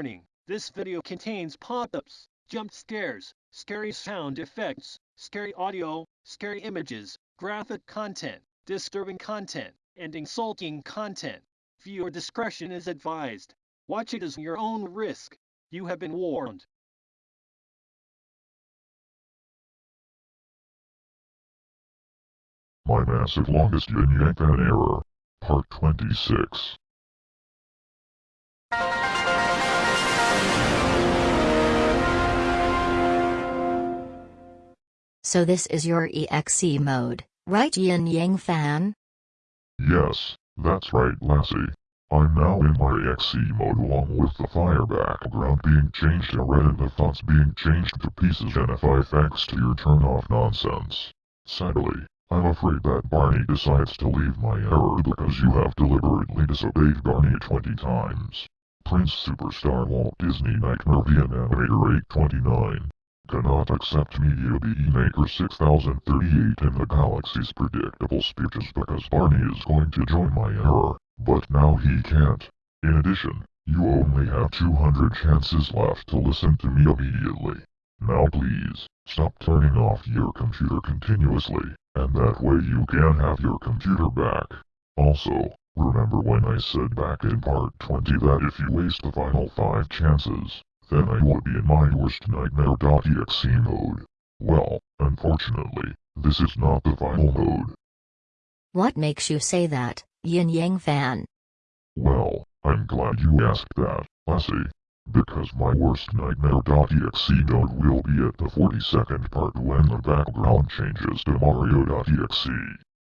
warning. This video contains pop-ups, jump scares, scary sound effects, scary audio, scary images, graphic content, disturbing content, and insulting content. Viewer discretion is advised. Watch it as your own risk. You have been warned. My massive longest yin yang fan error. Part 26. So this is your EXE mode, right Yin Yang fan? Yes, that's right, Lassie. I'm now in my EXE mode along with the fire background being changed to red and the thoughts being changed to pieces and if I thanks to your turn off nonsense. Sadly, I'm afraid that Barney decides to leave my error because you have deliberately disobeyed Barney 20 times. Prince Superstar Walt Disney Nightmare The Animator 829 cannot accept Media BE Maker 6038 in the galaxy's predictable speeches because Barney is going to join my error, but now he can't. In addition, you only have 200 chances left to listen to me immediately. Now please, stop turning off your computer continuously, and that way you can have your computer back. Also, remember when I said back in part 20 that if you waste the final 5 chances, then I would be in my worst nightmare.exe mode. Well, unfortunately, this is not the final mode. What makes you say that, Yin Yang fan? Well, I'm glad you asked that, Lassie. Because my worst nightmare.exe mode will be at the 42nd part when the background changes to Mario.exe.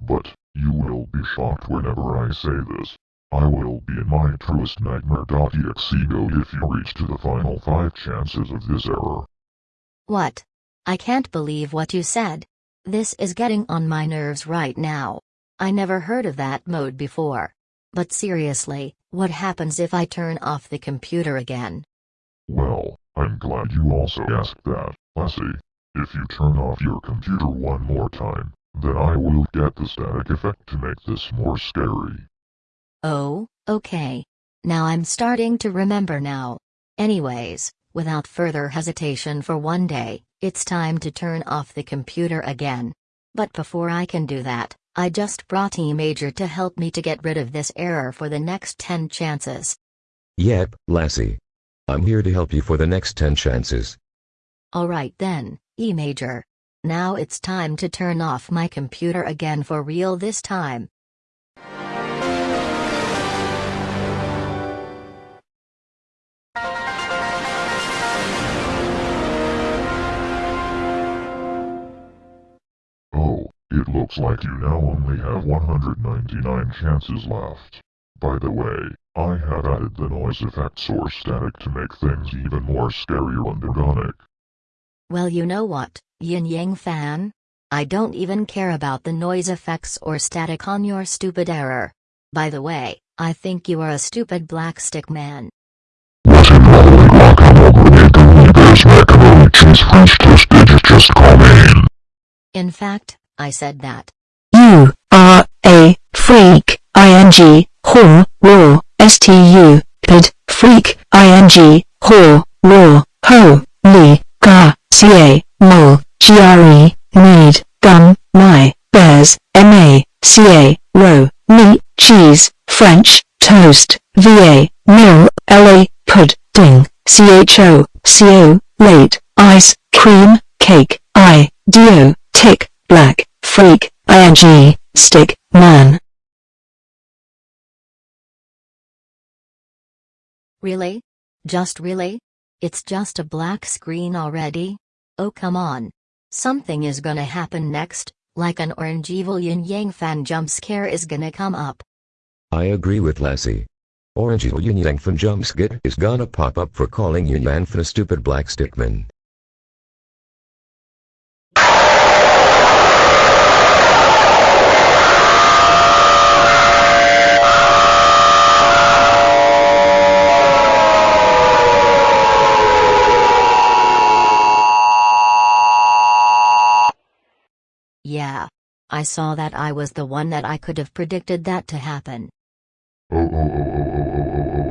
But, you will be shocked whenever I say this. I will be in my truest nightmare.exe mode if you reach to the final 5 chances of this error. What? I can't believe what you said. This is getting on my nerves right now. I never heard of that mode before. But seriously, what happens if I turn off the computer again? Well, I'm glad you also asked that, Lassie. If you turn off your computer one more time, then I will get the static effect to make this more scary. Oh, okay. Now I'm starting to remember now. Anyways, without further hesitation for one day, it's time to turn off the computer again. But before I can do that, I just brought E Major to help me to get rid of this error for the next 10 chances. Yep, Lassie. I'm here to help you for the next 10 chances. Alright then, E Major. Now it's time to turn off my computer again for real this time. Looks like you now only have 199 chances left. By the way, I have added the noise effect source static to make things even more scary and ironic. Well, you know what, Yin Yang fan? I don't even care about the noise effects or static on your stupid error. By the way, I think you are a stupid black stick man. In fact, I said that. You are a freak. ing whore raw stu pid freak ing whore raw ho li ga ca mol gre need gum my bears ma ca ro meat cheese french toast va mil la pudding cho co late ice cream cake i dio tick black freak ing stick man Really? Just really? It's just a black screen already? Oh come on. Something is gonna happen next, like an orange evil yin yang fan jump scare is gonna come up. I agree with Lassie. Orange evil Yin Yang Fan jump skit is gonna pop up for calling you Yan for a stupid black stickman. I saw that I was the one that I could have predicted that to happen. Oh, oh, oh, oh, oh,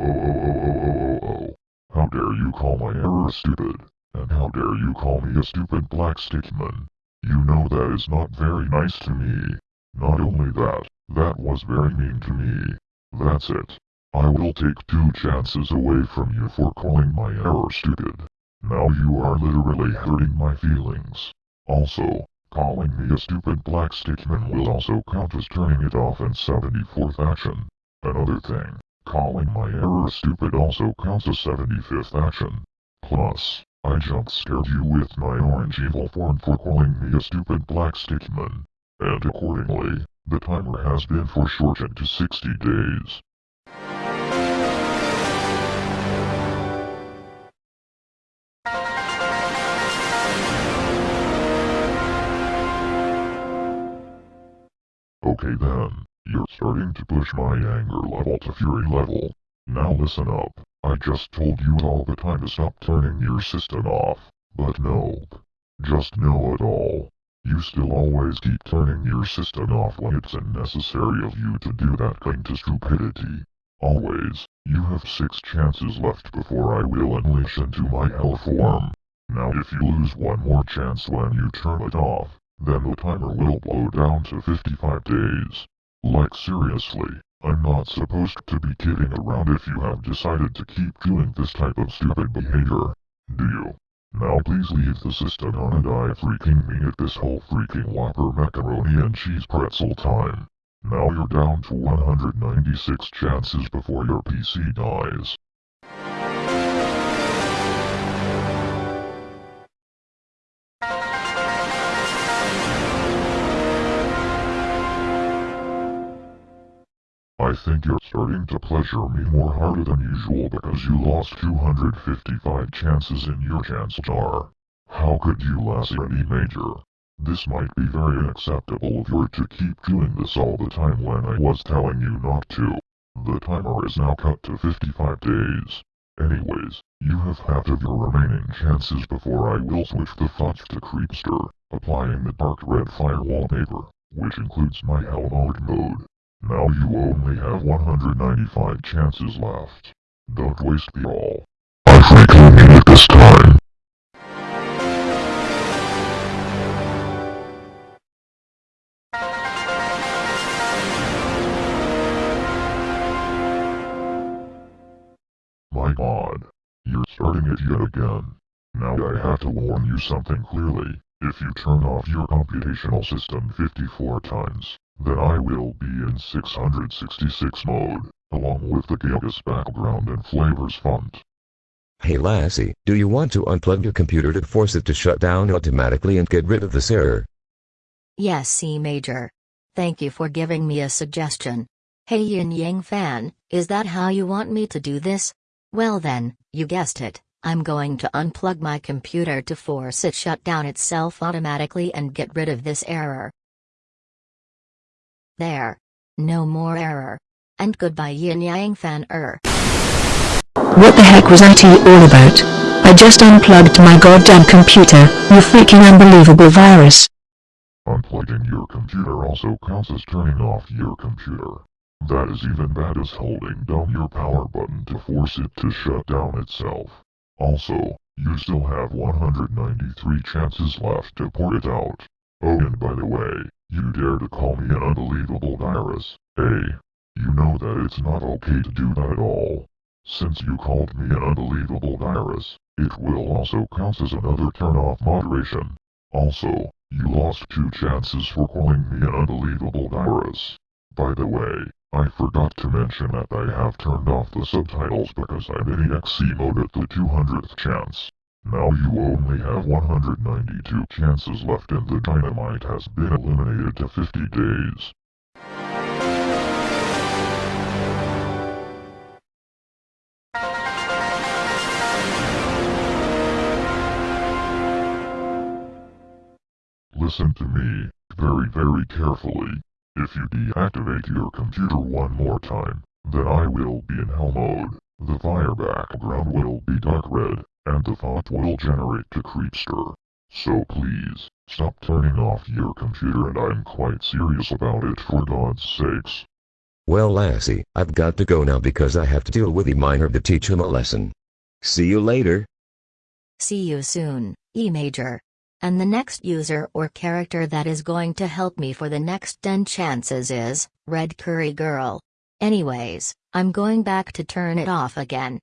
oh, oh, oh, How dare you call my error stupid, and how dare you call me a stupid black stickman. You know that is not very nice to me. Not only that, that was very mean to me. That's it. I will take two chances away from you for calling my error stupid. Now you are literally hurting my feelings. Also, calling me a stupid black stickman will also count as turning it off in 74th action. Another thing, calling my error stupid also counts as 75th action. Plus, I jump scared you with my orange evil form for calling me a stupid black stickman. And accordingly, the timer has been foreshortened to 60 days. Okay then, you're starting to push my anger level to fury level. Now listen up, I just told you all the time to stop turning your system off, but nope. Just know it all. You still always keep turning your system off when it's unnecessary of you to do that kind of stupidity. Always, you have six chances left before I will unleash into my hell form. Now if you lose one more chance when you turn it off, then the timer will blow down to 55 days. Like seriously, I'm not supposed to be kidding around if you have decided to keep doing this type of stupid behavior. Do you? Now please leave the system on and I freaking mean it this whole freaking Whopper macaroni and cheese pretzel time. Now you're down to 196 chances before your PC dies. I think you're starting to pleasure me more harder than usual because you lost 255 chances in your chance jar. How could you last any major? This might be very unacceptable if you're to keep doing this all the time when I was telling you not to. The timer is now cut to 55 days. Anyways, you have half of your remaining chances before I will switch the font to Creepster, applying the dark red fire wallpaper, which includes my hell mode mode. Now you only have 195 chances left. Don't waste the all. I freaking mean it this time. My god. You're starting it yet again. Now I have to warn you something clearly. If you turn off your computational system 54 times, then I will be in 666 mode, along with the Gagus background and flavors font. Hey Lassie, do you want to unplug your computer to force it to shut down automatically and get rid of this error? Yes, C Major. Thank you for giving me a suggestion. Hey Yin Yang fan, is that how you want me to do this? Well then, you guessed it. I'm going to unplug my computer to force it shut down itself automatically and get rid of this error. There. No more error. And goodbye Yin Yang fan er. What the heck was IT all about? I just unplugged my goddamn computer, you freaking unbelievable virus. Unplugging your computer also counts as turning off your computer. That is even bad as holding down your power button to force it to shut down itself. Also, you still have 193 chances left to port it out. Oh and by the way, you dare to call me an unbelievable virus, eh? You know that it's not okay to do that at all. Since you called me an unbelievable virus, it will also count as another turn off moderation. Also, you lost two chances for calling me an unbelievable virus. By the way, I forgot to mention that I have turned off the subtitles because I'm in EXE mode at the 200th chance. Now you only have 192 chances left and the dynamite has been eliminated to 50 days. Listen to me, very very carefully. If you deactivate your computer one more time, then I will be in hell mode. The fire background will be dark red, and the thought will generate to Creepster. So please, stop turning off your computer and I'm quite serious about it for God's sakes. Well Lassie, I've got to go now because I have to deal with the miner to teach him a lesson. See you later. See you soon, E Major. And the next user or character that is going to help me for the next 10 chances is Red Curry Girl. Anyways, I'm going back to turn it off again.